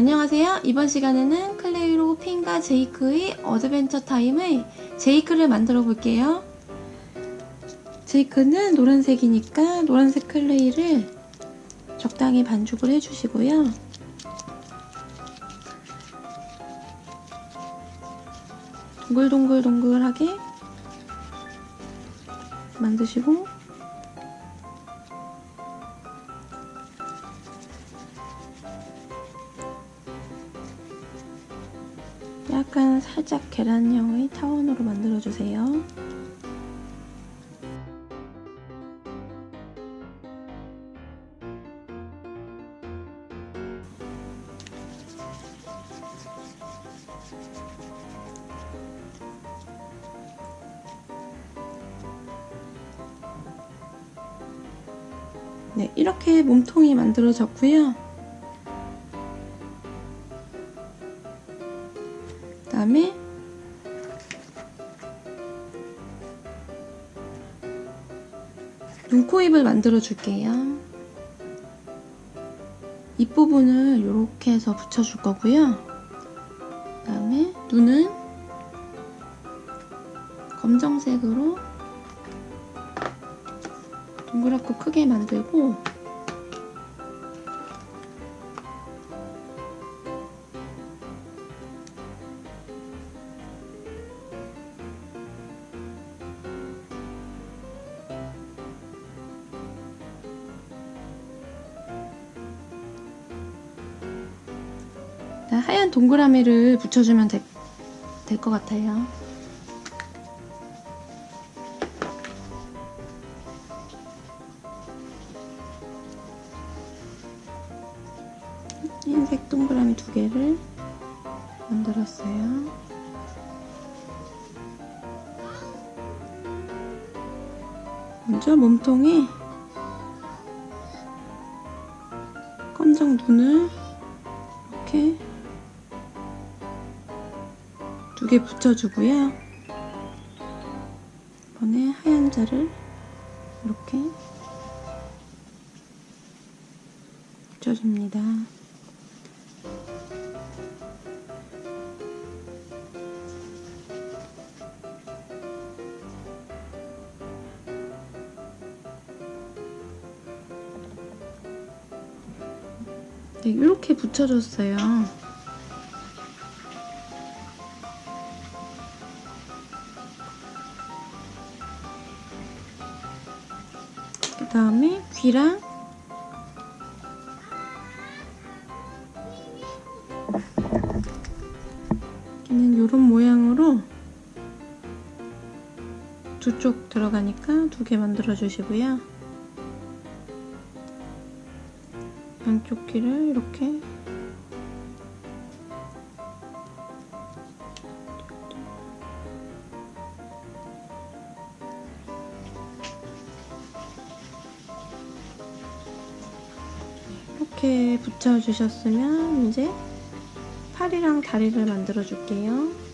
안녕하세요. 이번 시간에는 클레이로 핀과 제이크의 어드벤처 타임의 제이크를 만들어 볼게요. 제이크는 노란색이니까 노란색 클레이를 적당히 반죽을 해주시고요. 동글동글동글하게 만드시고 약간 살짝 계란형의 타원으로 만들어주세요. 네, 이렇게 몸통이 만들어졌고요. 눈, 코, 입을 만들어 줄게요. 입부분을 이렇게 해서 붙여줄 거고요. 그 다음에 눈은 검정색으로 동그랗고 크게 만들고 하얀 동그라미를 붙여주면 될 것 같아요. 흰색 동그라미 두 개를 만들었어요. 먼저 몸통에 검정 눈을 개 붙여주고요. 이번에 하얀 자를 이렇게 붙여줍니다. 네, 이렇게 붙여줬어요. 다음에 귀랑 여기는 이런 모양으로 두 쪽 들어가니까 두 개 만들어 주시고요. 양쪽 귀를 이렇게 이렇게 붙여주셨으면 이제 팔이랑 다리를 만들어 줄게요.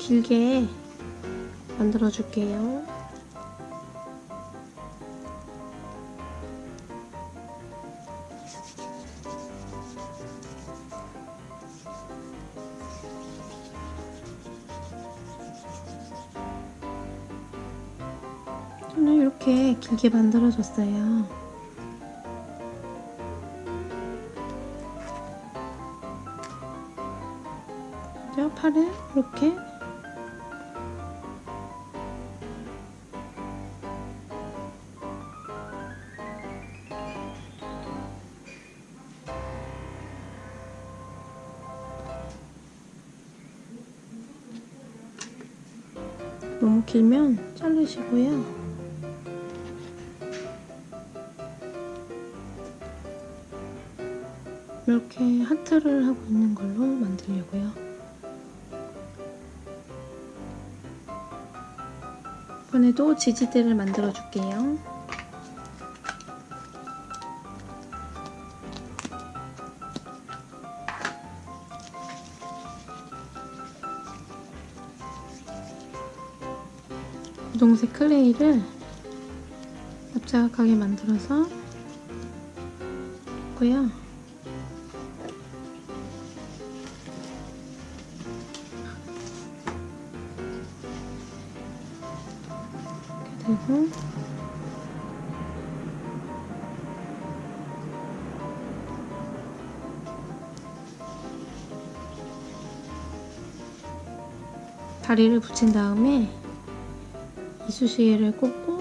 길게 만들어 줄게요. 손을 이렇게 길게 만들어 줬어요. 먼저 팔을 이렇게 너무 길면 자르시고요. 이렇게 하트를 하고 있는 걸로 만들려고요. 이번에도 지지대를 만들어 줄게요. 분홍색 클레이를 납작하게 만들어서 고요. 이렇게 되고 다리를 붙인 다음에 이쑤시개를 꽂고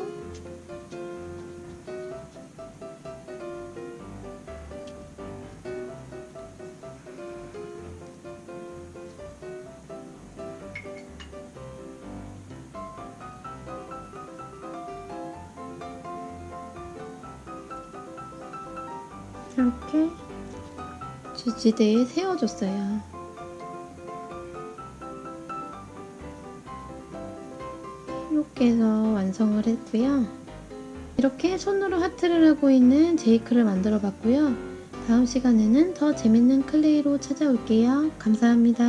이렇게 지지대에 세워줬어요. 이렇게 해서 완성을 했고요. 이렇게 손으로 하트를 하고 있는 제이크를 만들어 봤고요. 다음 시간에는 더 재밌는 클레이로 찾아올게요. 감사합니다.